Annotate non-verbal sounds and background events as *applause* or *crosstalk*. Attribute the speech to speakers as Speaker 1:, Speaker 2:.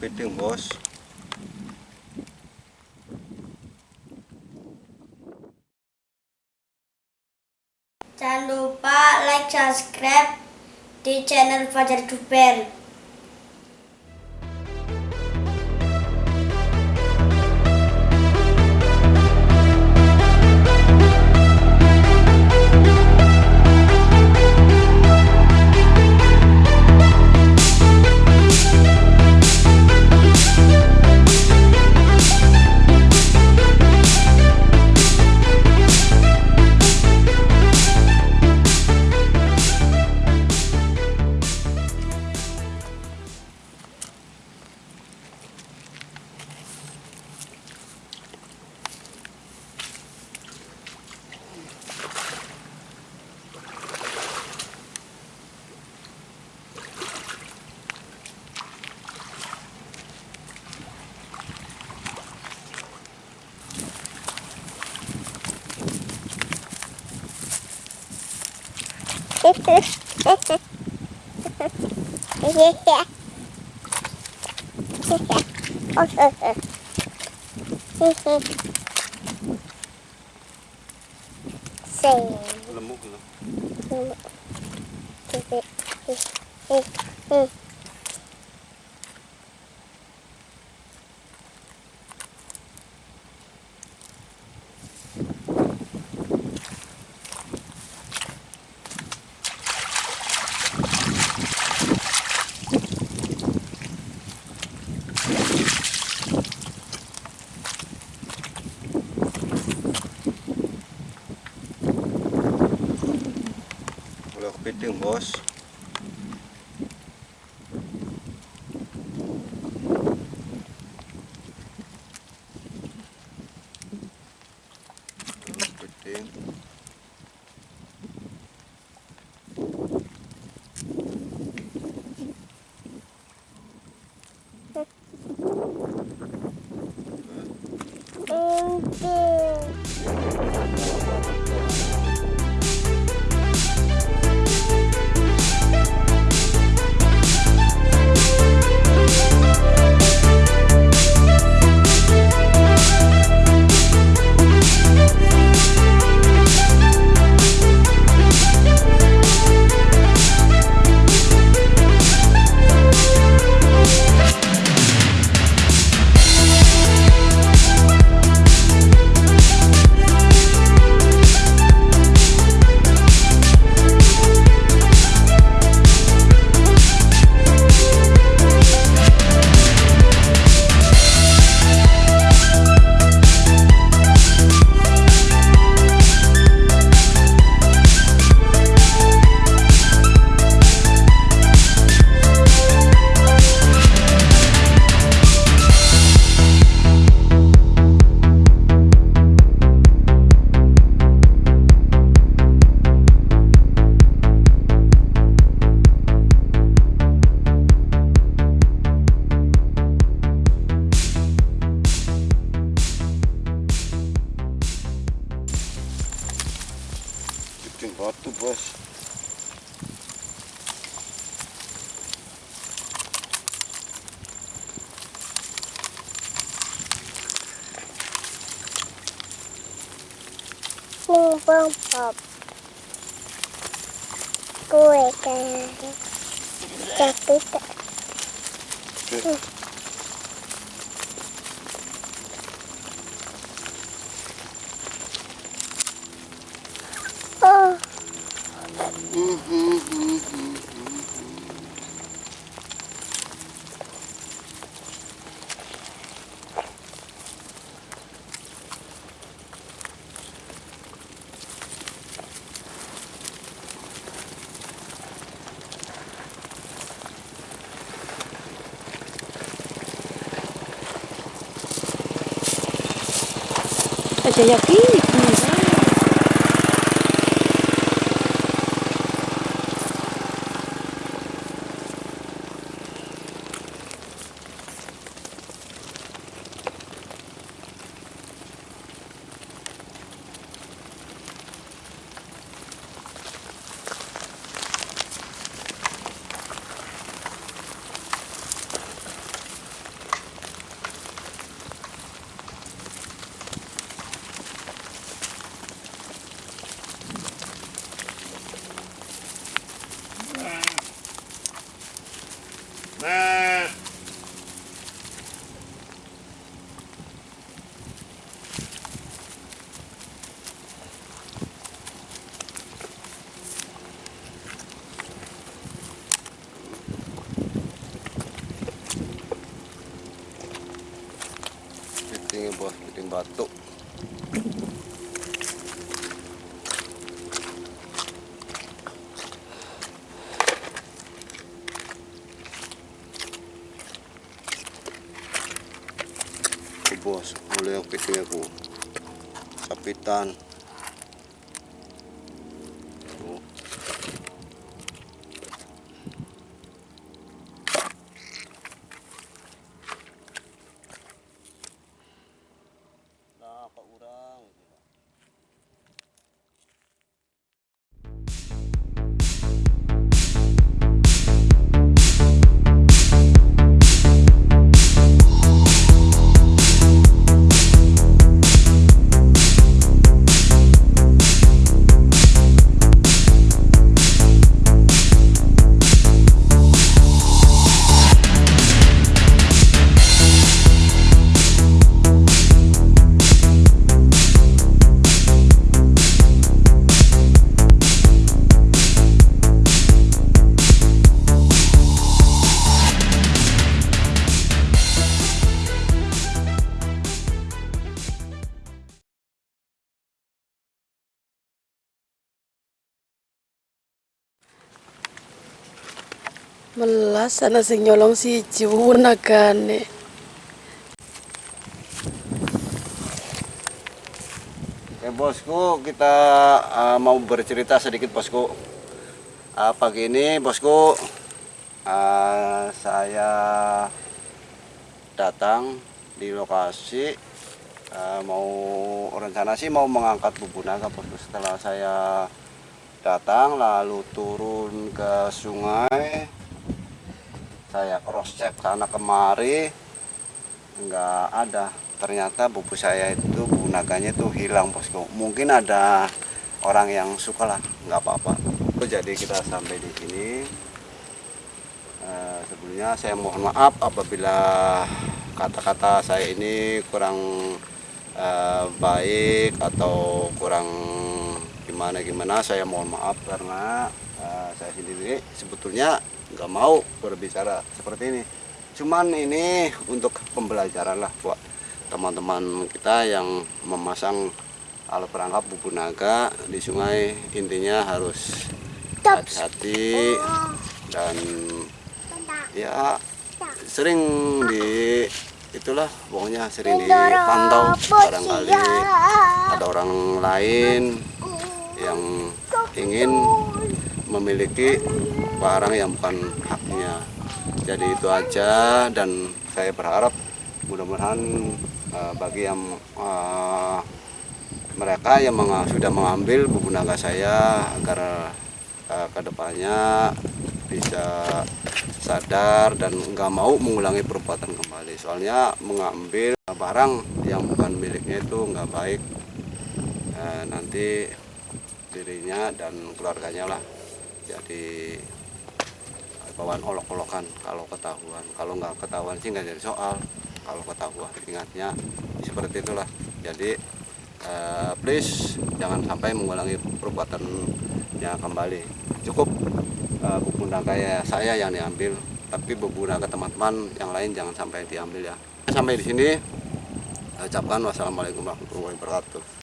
Speaker 1: kepiting bos
Speaker 2: Jangan lupa like, subscribe di channel Fajar Duper. *laughs*
Speaker 1: Lemuk, *laughs* kalau kepiting bos Bota o bucho.
Speaker 3: Um bom pop.
Speaker 1: Cueca.
Speaker 3: Capita.
Speaker 4: Aja yakin gimana?
Speaker 1: Batu Tuh, bos mulai yang aku? Sapitan
Speaker 4: Melas ana sing nyolong siji wunagane.
Speaker 1: Oke bosku, kita uh, mau bercerita sedikit bosku. Uh, pagi ini bosku, uh, saya datang di lokasi uh, mau rencana sih mau mengangkat bubu naga bosku. Setelah saya datang lalu turun ke sungai, saya cross check sana kemari, nggak ada. Ternyata bubu saya itu bubu naganya itu hilang bosku. Mungkin ada orang yang suka lah nggak apa-apa. Jadi kita sampai di sini. Eh, sebelumnya saya mohon maaf apabila kata-kata saya ini kurang eh, baik atau kurang gimana gimana saya mohon maaf karena eh, saya sendiri sebetulnya nggak mau. Berbicara seperti ini. Cuman ini untuk pembelajaran lah buat teman-teman kita yang memasang alat perangkap bubu naga di sungai. Intinya harus hati-hati dan ya sering di itulah pokoknya sering dipantau barangkali ada orang lain yang ingin memiliki barang yang bukan haknya. Jadi itu aja dan saya berharap mudah-mudahan eh, bagi yang eh, mereka yang menga- sudah mengambil buku naga saya agar eh, ke depannya bisa sadar dan nggak mau mengulangi perbuatan kembali. Soalnya mengambil barang yang bukan miliknya itu nggak baik. Eh, nanti dirinya dan keluarganya lah jadi bawaan olok-olokan. Kalau ketahuan kalau nggak ketahuan sih nggak jadi soal. Kalau ketahuan ingatnya seperti itulah. Jadi eh, please jangan sampai mengulangi perbuatan yang kembali. Cukup eh, buku ya saya yang diambil tapi buku naga teman-teman yang lain jangan sampai diambil ya. Sampai di sini ucapkan wassalamualaikum warahmatullahi wabarakatuh